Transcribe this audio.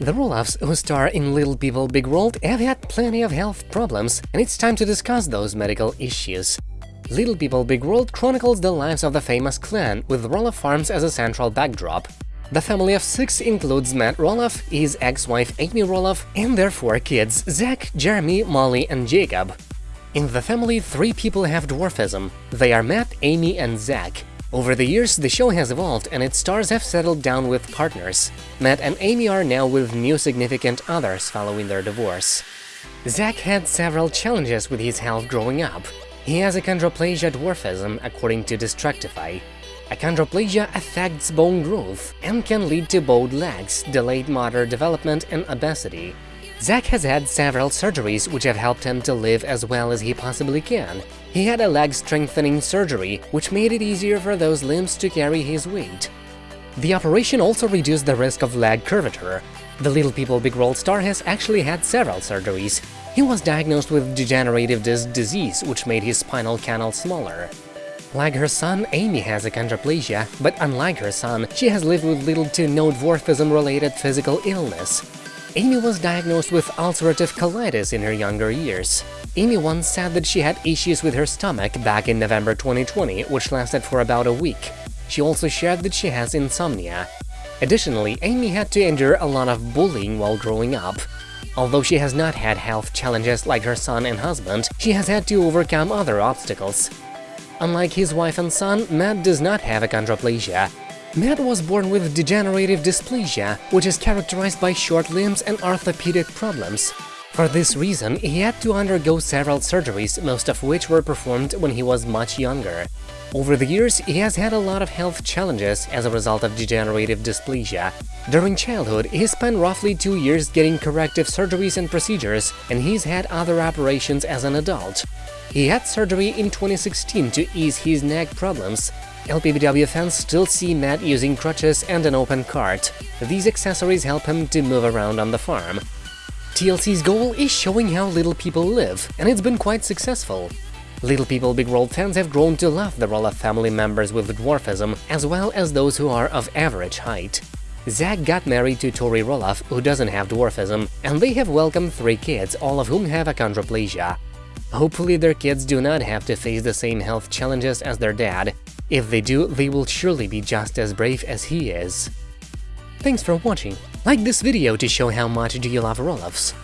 The Roloffs, who star in Little People Big World, have had plenty of health problems, and it's time to discuss those medical issues. Little People Big World chronicles the lives of the famous clan, with Roloff Farms as a central backdrop. The family of six includes Matt Roloff, his ex-wife Amy Roloff, and their four kids Zach, Jeremy, Molly, and Jacob. In the family, three people have dwarfism. They are Matt, Amy, and Zach. Over the years, the show has evolved and its stars have settled down with partners. Matt and Amy are now with new significant others following their divorce. Zach had several challenges with his health growing up. He has achondroplasia dwarfism, according to Destructify. Achondroplasia affects bone growth and can lead to bowed legs, delayed motor development, and obesity. Zach has had several surgeries which have helped him to live as well as he possibly can. He had a leg strengthening surgery, which made it easier for those limbs to carry his weight. The operation also reduced the risk of leg curvature. The Little People Big World star has actually had several surgeries. He was diagnosed with degenerative disc disease, which made his spinal canal smaller. Like her son, Amy has achondroplasia, but unlike her son, she has lived with little to no dwarfism-related physical illness. Amy was diagnosed with ulcerative colitis in her younger years. Amy once said that she had issues with her stomach back in November 2020, which lasted for about a week. She also shared that she has insomnia. Additionally, Amy had to endure a lot of bullying while growing up. Although she has not had health challenges like her son and husband, she has had to overcome other obstacles. Unlike his wife and son, Matt does not have achondroplasia, Matt was born with degenerative dysplasia, which is characterized by short limbs and orthopedic problems. For this reason, he had to undergo several surgeries, most of which were performed when he was much younger. Over the years, he has had a lot of health challenges as a result of degenerative dysplasia. During childhood, he spent roughly two years getting corrective surgeries and procedures, and he's had other operations as an adult. He had surgery in 2016 to ease his neck problems, LPBW fans still see Matt using crutches and an open cart. These accessories help him to move around on the farm. TLC's goal is showing how little people live, and it's been quite successful. Little People Big World fans have grown to love the Roloff family members with dwarfism, as well as those who are of average height. Zach got married to Tori Roloff, who doesn't have dwarfism, and they have welcomed three kids, all of whom have achondroplasia. Hopefully their kids do not have to face the same health challenges as their dad, if they do, they will surely be just as brave as he is. Thanks for watching. Like this video to show how much do you love Roloffs.